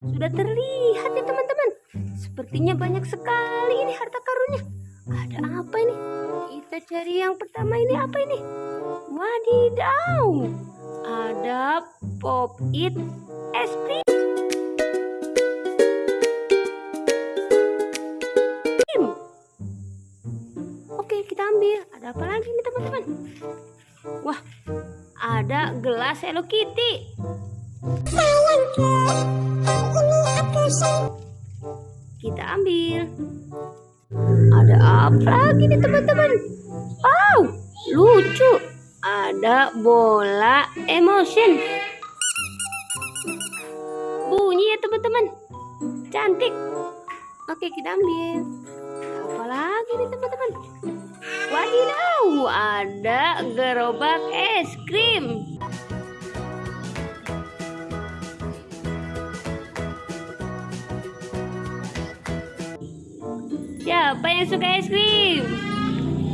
Sudah terlihat ya teman-teman. Sepertinya banyak sekali ini harta karunnya. Ada apa ini? Kita cari yang pertama ini apa ini? Wadidaw. Ada pop it es krim. Oke, kita ambil. Ada apa lagi nih teman-teman? Wah, ada gelas Hello Kitty. Kita ambil. Ada apa lagi nih teman-teman? Wow, lucu. Ada bola emotion. Bunyi ya teman-teman. Cantik. Oke, kita ambil. Apa lagi nih teman-teman? Wadidaw, ada gerobak es krim. Siapa yang suka es krim?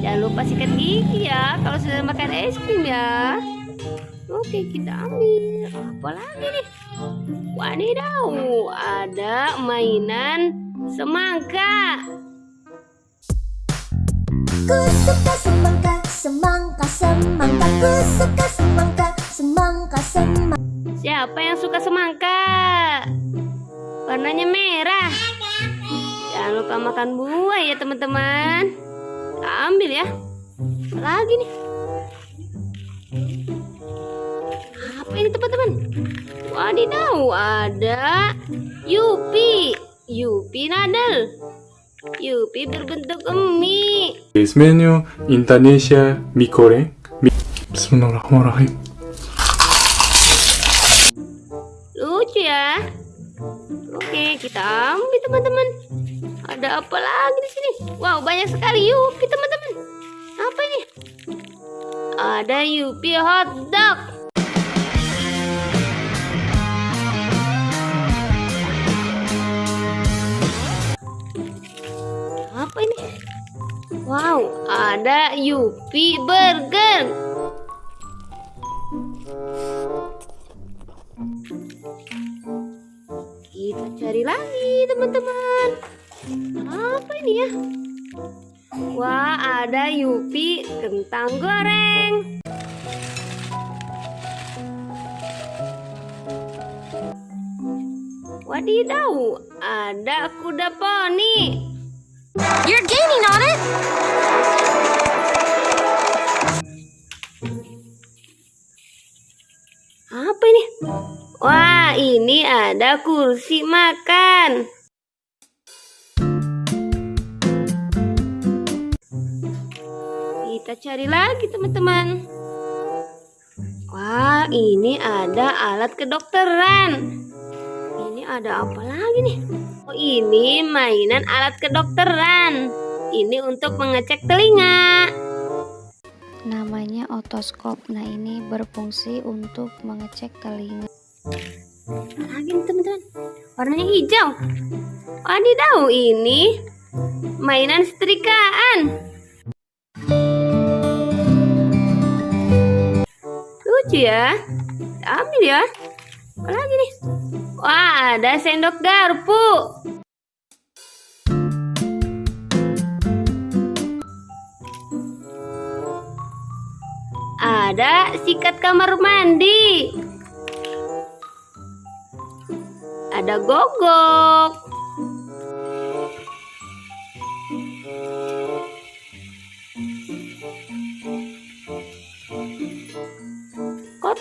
Jangan lupa sikat gigi ya kalau sudah makan es krim ya. Oke, kita ambil. Apa lagi nih? Wadidaw, ada mainan semangka. Ku suka semangka, semangka, semangka Ku suka semangka, semangka, semangka Siapa yang suka semangka? Warnanya merah. Jangan lupa makan buah ya teman-teman. Ambil ya. Lagi nih. Apa ini teman-teman? Wadidaw, ada Yupi. Yupi nadel. Yupi berbentuk mie. Es menu Indonesia mie goreng. Mi- Bismillahirrahmanirrahim. Lucu ya. Oke, kita ambil teman-teman. Ada apa lagi di sini? Wow, banyak sekali Yupi teman-teman. Apa ini? Ada Yupi hotdog. Apa ini? Wow, ada Yupi burger. Kita cari lagi teman-teman. Ini ya? Wah, ada Yupi kentang goreng. Wadidaw, ada kuda poni. You're gaining on it Apa ini? Wah, ini ada kursi makan. Kita cari lagi, teman-teman. Wah, ini ada alat kedokteran. Ini ada apa lagi nih? Oh, ini mainan alat kedokteran. Ini untuk mengecek telinga. namanya otoskop. Nah, ini berfungsi untuk mengecek telinga. Lagi nih teman-teman warnanya hijau wadidaw ini mainan setrikaan lucu ya? Ambil ya. Apa lagi nih? Wah ada sendok garpu. Ada sikat kamar mandi. Ada gogok.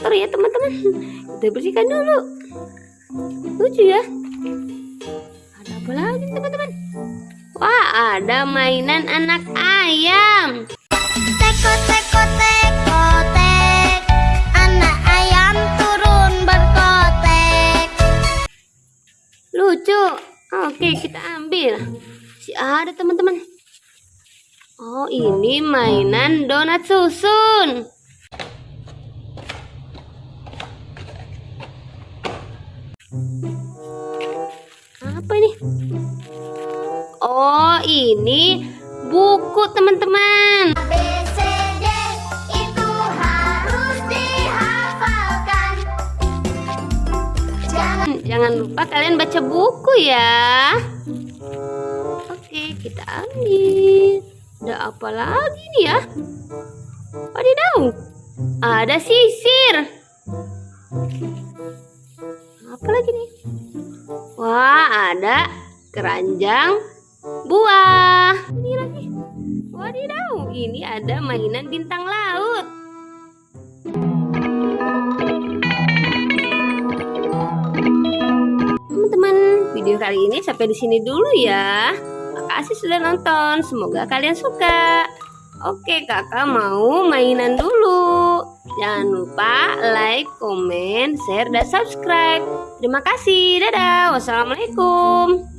Kotor ya teman-teman. Kita bersihkan dulu. Lucu ya. Ada apa lagi teman-teman? Wah, ada mainan anak ayam. Teko, teko, teko, tek Anak ayam turun berkotek Lucu. Oke, kita ambil. Si ada teman-teman. Oh, ini mainan donat susun. Apa ini? Oh, ini buku teman-teman. Jangan Jangan lupa kalian baca buku ya. Oke, kita ambil. Ada apa lagi nih ya? Wadidaw, ada sisir. Apa lagi nih? Wah, ada keranjang buah. Ini lagi. Wadidaw, ini ada mainan bintang laut. Teman-teman, video kali ini sampai di sini dulu ya. Makasih sudah nonton. Semoga kalian suka. Oke, kakak mau mainan dulu. Jangan lupa like, komen, share, dan subscribe. Terima kasih. Dadah. Wassalamualaikum.